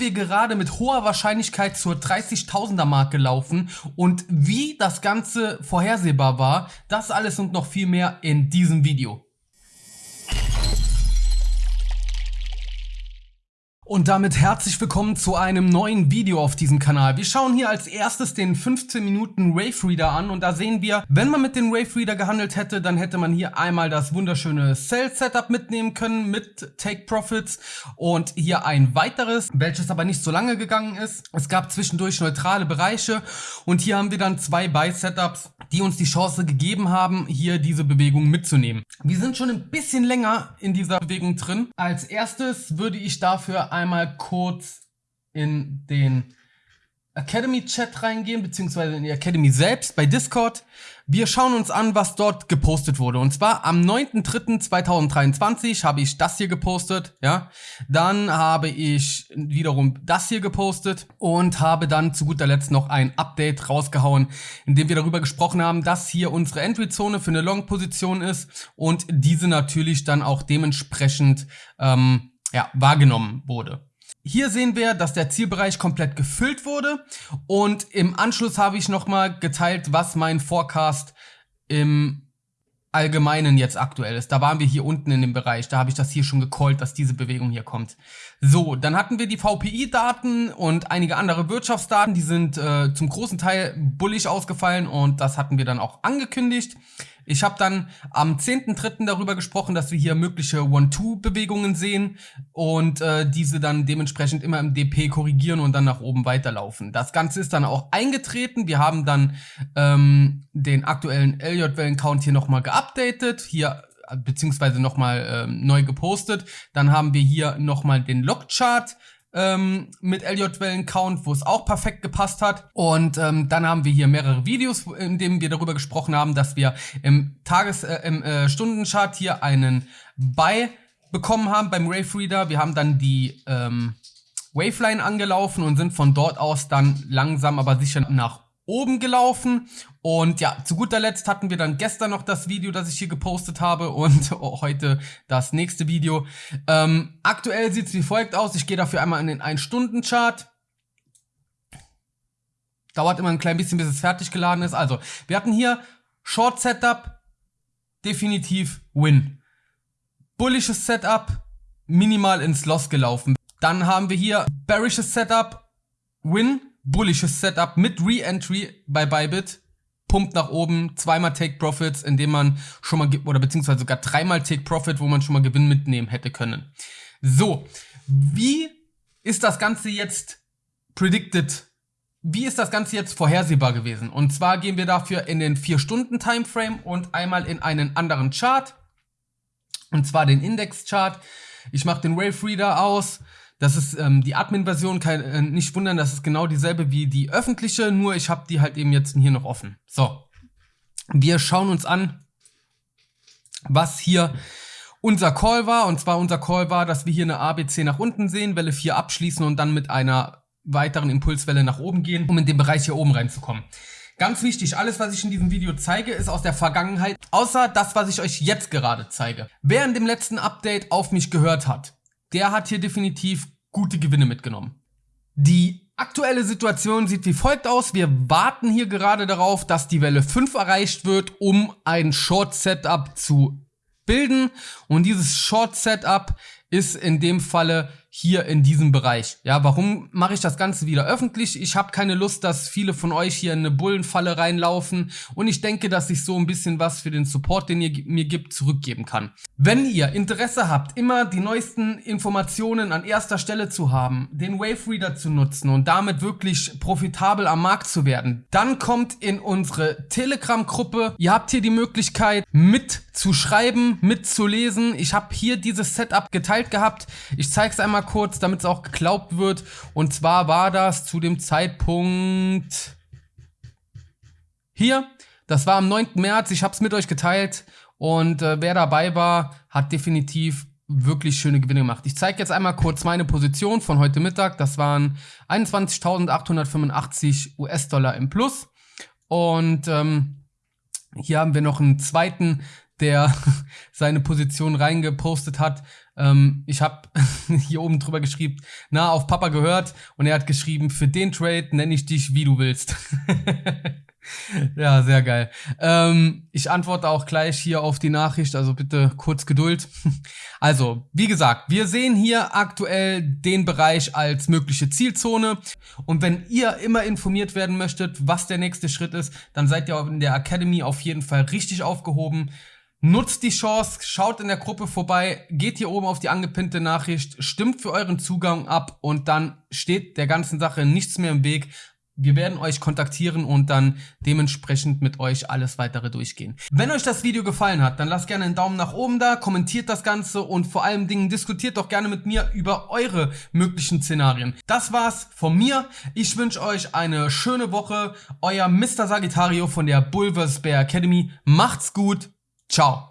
wir gerade mit hoher Wahrscheinlichkeit zur 30.000er Marke laufen und wie das Ganze vorhersehbar war, das alles und noch viel mehr in diesem Video. Und damit herzlich willkommen zu einem neuen Video auf diesem Kanal. Wir schauen hier als erstes den 15 Minuten Wave Reader an und da sehen wir, wenn man mit dem Wave Reader gehandelt hätte, dann hätte man hier einmal das wunderschöne Sell Setup mitnehmen können mit Take Profits und hier ein weiteres, welches aber nicht so lange gegangen ist. Es gab zwischendurch neutrale Bereiche und hier haben wir dann zwei Buy Setups, die uns die Chance gegeben haben, hier diese Bewegung mitzunehmen. Wir sind schon ein bisschen länger in dieser Bewegung drin. Als erstes würde ich dafür einmal kurz in den Academy Chat reingehen, beziehungsweise in die Academy selbst bei Discord. Wir schauen uns an, was dort gepostet wurde. Und zwar am 9.3.2023 habe ich das hier gepostet, ja. Dann habe ich wiederum das hier gepostet und habe dann zu guter Letzt noch ein Update rausgehauen, in dem wir darüber gesprochen haben, dass hier unsere Entry-Zone für eine Long-Position ist und diese natürlich dann auch dementsprechend ähm, ja, wahrgenommen wurde. Hier sehen wir, dass der Zielbereich komplett gefüllt wurde und im Anschluss habe ich nochmal geteilt, was mein Forecast im Allgemeinen jetzt aktuell ist. Da waren wir hier unten in dem Bereich, da habe ich das hier schon gecallt, dass diese Bewegung hier kommt. So, dann hatten wir die VPI-Daten und einige andere Wirtschaftsdaten, die sind äh, zum großen Teil bullig ausgefallen und das hatten wir dann auch angekündigt. Ich habe dann am 10.3. darüber gesprochen, dass wir hier mögliche One-Two-Bewegungen sehen und äh, diese dann dementsprechend immer im DP korrigieren und dann nach oben weiterlaufen. Das Ganze ist dann auch eingetreten. Wir haben dann ähm, den aktuellen LJ-Wellen-Count hier nochmal geupdatet. Hier beziehungsweise nochmal ähm, neu gepostet. Dann haben wir hier nochmal den Log-Chart ähm, mit LJ-Wellen-Count, wo es auch perfekt gepasst hat. Und ähm, dann haben wir hier mehrere Videos, in denen wir darüber gesprochen haben, dass wir im Tages-, äh, im äh, Stundenchart hier einen Buy bekommen haben beim Wave Reader. Wir haben dann die ähm, Waveline angelaufen und sind von dort aus dann langsam aber sicher nach oben gelaufen. Und ja, zu guter Letzt hatten wir dann gestern noch das Video, das ich hier gepostet habe und heute das nächste Video. Ähm, aktuell sieht es wie folgt aus. Ich gehe dafür einmal in den 1-Stunden-Chart. Dauert immer ein klein bisschen, bis es fertig geladen ist. Also, wir hatten hier Short Setup, definitiv Win. Bullisches Setup, minimal ins Loss gelaufen. Dann haben wir hier Bearishes Setup, Win bullisches Setup mit Re-Entry bei Bybit. Pumpt nach oben, zweimal Take Profits, indem man schon mal, oder beziehungsweise sogar dreimal Take Profit, wo man schon mal Gewinn mitnehmen hätte können. So, wie ist das Ganze jetzt predicted? Wie ist das Ganze jetzt vorhersehbar gewesen? Und zwar gehen wir dafür in den 4-Stunden-Timeframe und einmal in einen anderen Chart. Und zwar den Index-Chart. Ich mache den Wave Reader aus. Das ist ähm, die Admin-Version, äh, nicht wundern, das ist genau dieselbe wie die öffentliche, nur ich habe die halt eben jetzt hier noch offen. So, wir schauen uns an, was hier unser Call war. Und zwar unser Call war, dass wir hier eine ABC nach unten sehen, Welle 4 abschließen und dann mit einer weiteren Impulswelle nach oben gehen, um in den Bereich hier oben reinzukommen. Ganz wichtig, alles was ich in diesem Video zeige, ist aus der Vergangenheit, außer das, was ich euch jetzt gerade zeige. Wer in dem letzten Update auf mich gehört hat, der hat hier definitiv gute Gewinne mitgenommen. Die aktuelle Situation sieht wie folgt aus. Wir warten hier gerade darauf, dass die Welle 5 erreicht wird, um ein Short Setup zu bilden. Und dieses Short Setup ist in dem Falle hier in diesem Bereich. Ja, warum mache ich das Ganze wieder öffentlich? Ich habe keine Lust, dass viele von euch hier in eine Bullenfalle reinlaufen und ich denke, dass ich so ein bisschen was für den Support, den ihr mir gibt, zurückgeben kann. Wenn ihr Interesse habt, immer die neuesten Informationen an erster Stelle zu haben, den Wave Reader zu nutzen und damit wirklich profitabel am Markt zu werden, dann kommt in unsere Telegram-Gruppe. Ihr habt hier die Möglichkeit mitzuschreiben, mitzulesen. Ich habe hier dieses Setup geteilt gehabt. Ich zeige es einmal kurz, damit es auch geglaubt wird. Und zwar war das zu dem Zeitpunkt hier. Das war am 9. März. Ich habe es mit euch geteilt. Und äh, wer dabei war, hat definitiv wirklich schöne Gewinne gemacht. Ich zeige jetzt einmal kurz meine Position von heute Mittag. Das waren 21.885 US-Dollar im Plus. Und ähm, hier haben wir noch einen zweiten der seine Position reingepostet hat. Ähm, ich habe hier oben drüber geschrieben, na, auf Papa gehört und er hat geschrieben, für den Trade nenne ich dich, wie du willst. ja, sehr geil. Ähm, ich antworte auch gleich hier auf die Nachricht, also bitte kurz Geduld. Also, wie gesagt, wir sehen hier aktuell den Bereich als mögliche Zielzone. Und wenn ihr immer informiert werden möchtet, was der nächste Schritt ist, dann seid ihr in der Academy auf jeden Fall richtig aufgehoben. Nutzt die Chance, schaut in der Gruppe vorbei, geht hier oben auf die angepinnte Nachricht, stimmt für euren Zugang ab und dann steht der ganzen Sache nichts mehr im Weg. Wir werden euch kontaktieren und dann dementsprechend mit euch alles weitere durchgehen. Wenn euch das Video gefallen hat, dann lasst gerne einen Daumen nach oben da, kommentiert das Ganze und vor allem Dingen diskutiert doch gerne mit mir über eure möglichen Szenarien. Das war's von mir. Ich wünsche euch eine schöne Woche. Euer Mr. Sagittario von der Bulvers Bear Academy. Macht's gut. Ciao.